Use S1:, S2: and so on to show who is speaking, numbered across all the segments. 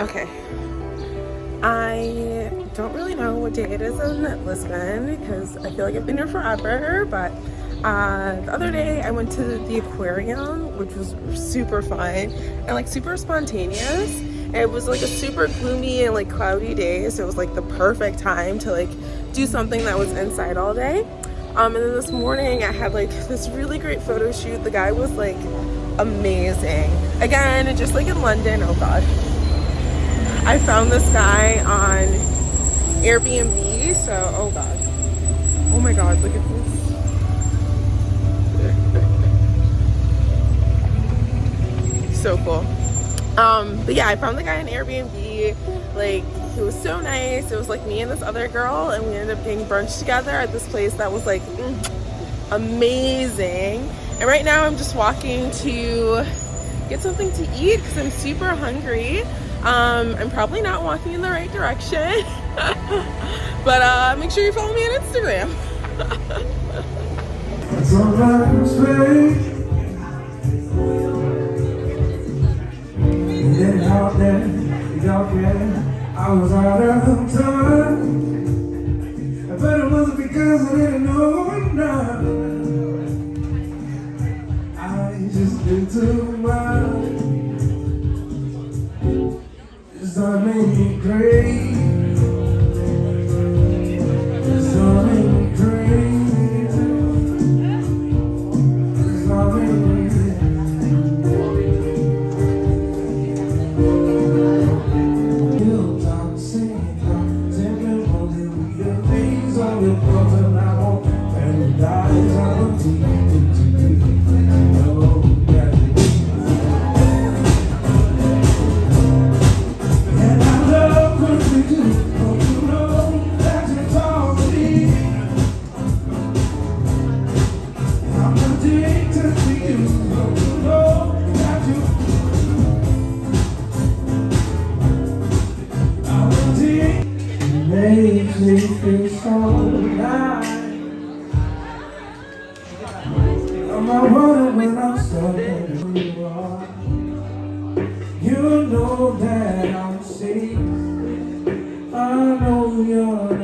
S1: Okay. I don't really know what day it is in Lisbon because I feel like I've been here forever, but uh, the other day I went to the aquarium, which was super fun and like super spontaneous. It was like a super gloomy and like cloudy day, so it was like the perfect time to like do something that was inside all day. Um, and then this morning I had like this really great photo shoot. The guy was like amazing. Again, just like in London, oh god. I found this guy on Airbnb, so oh god. Oh my god, look at this. so cool. Um, but yeah, I found the guy on Airbnb. Like, he was so nice. It was like me and this other girl, and we ended up getting brunch together at this place that was like mm, amazing. And right now I'm just walking to get something to eat because I'm super hungry. Um, I'm probably not walking in the right direction. but uh, make sure you follow me on Instagram. I was out of time. I bet it wasn't because I didn't know I'm not worried when I'm stuck in who you are. You know that I'm safe. I know you're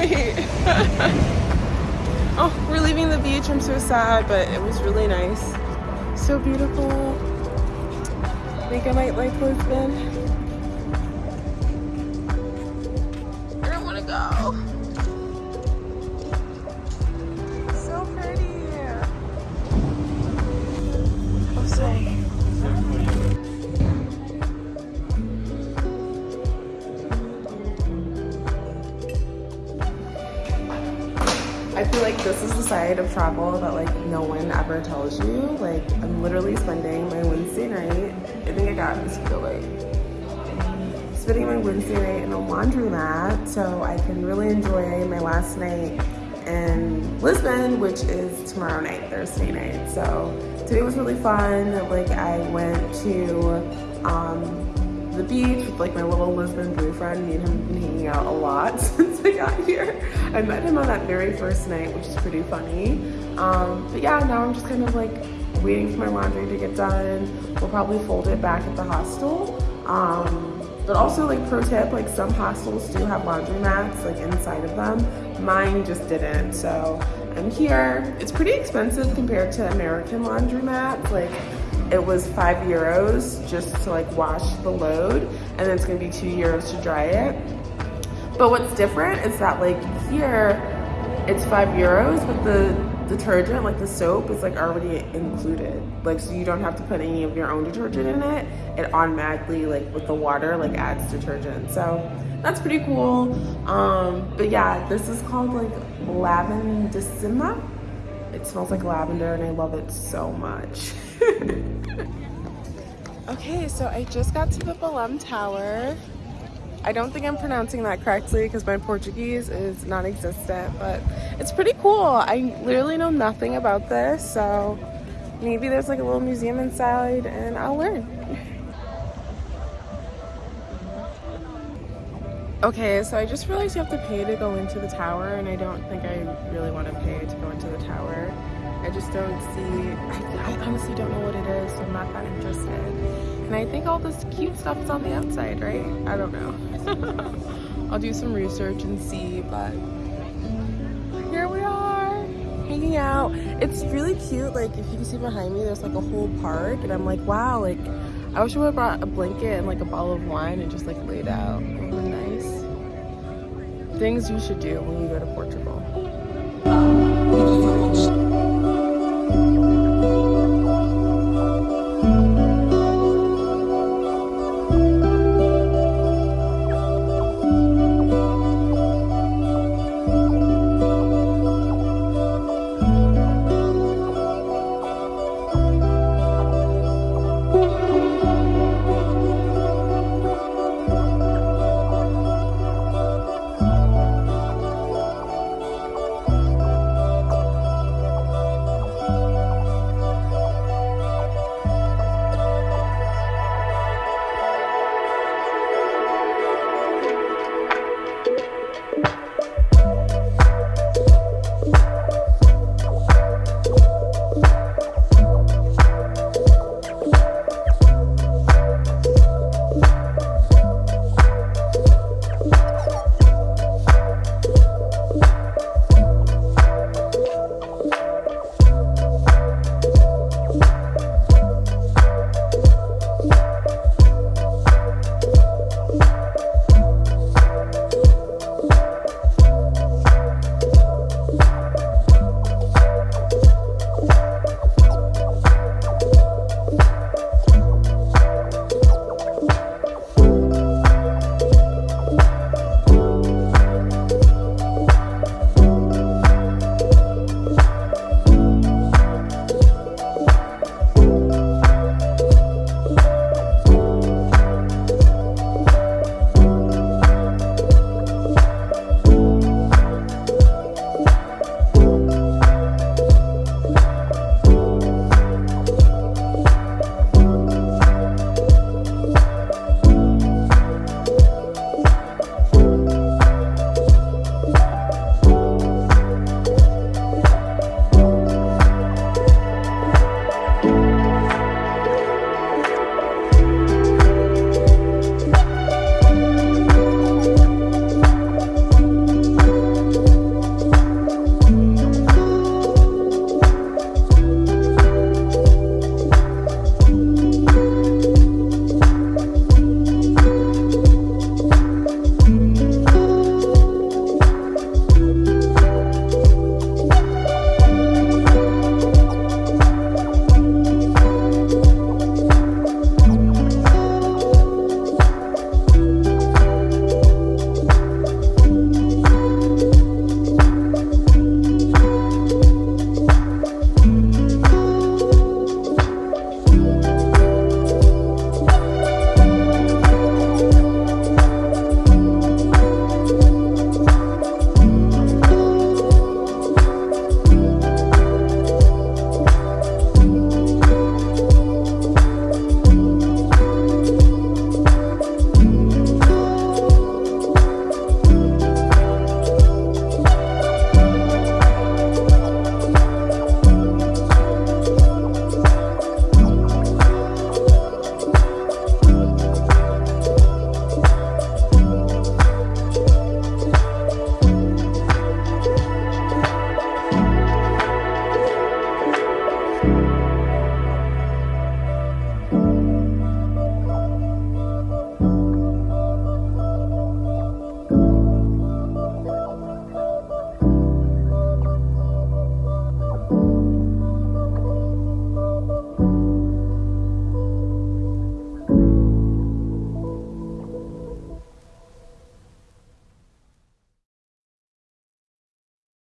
S1: oh, we're leaving the beach. I'm so sad, but it was really nice. So beautiful. I think I might like Lisbon. Side of travel that like no one ever tells you. Like I'm literally spending my Wednesday night, I think I got this feel like spending my Wednesday night in a laundromat so I can really enjoy my last night in Lisbon, which is tomorrow night, Thursday night. So today was really fun. Like I went to um, the beach with like my little Lisbon boyfriend. Me and him have been hanging out a lot since I got here. I met him on that very first night, which is pretty funny. Um, but yeah, now I'm just kind of like waiting for my laundry to get done. We'll probably fold it back at the hostel. Um, but also like pro tip, like some hostels do have laundry mats like inside of them. Mine just didn't, so I'm here. It's pretty expensive compared to American laundry mats. Like it was five euros just to like wash the load and then it's gonna be two euros to dry it. But what's different is that like here, it's five euros, but the detergent, like the soap, is like already included. Like, so you don't have to put any of your own detergent in it. It automatically, like with the water, like adds detergent. So that's pretty cool. Um, but yeah, this is called like Lavandissima. It smells like lavender and I love it so much. okay, so I just got to the Belém Tower. I don't think I'm pronouncing that correctly because my Portuguese is non-existent, but it's pretty cool. I literally know nothing about this, so maybe there's like a little museum inside and I'll learn. Okay, so I just realized you have to pay to go into the tower and I don't think I really want to pay to go into the tower. I just don't see, I, I honestly don't know what it is, so I'm not that interested. And I think all this cute stuff is on the outside, right? I don't know. I'll do some research and see, but here we are hanging out. It's really cute. Like if you can see behind me, there's like a whole park and I'm like, wow, like I wish I would have brought a blanket and like a bottle of wine and just like laid out. It would nice. Things you should do when you go to Portugal.